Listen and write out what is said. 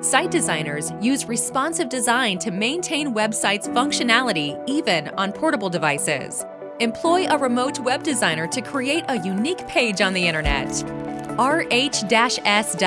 Site designers use responsive design to maintain websites' functionality even on portable devices. Employ a remote web designer to create a unique page on the internet. rh-s.com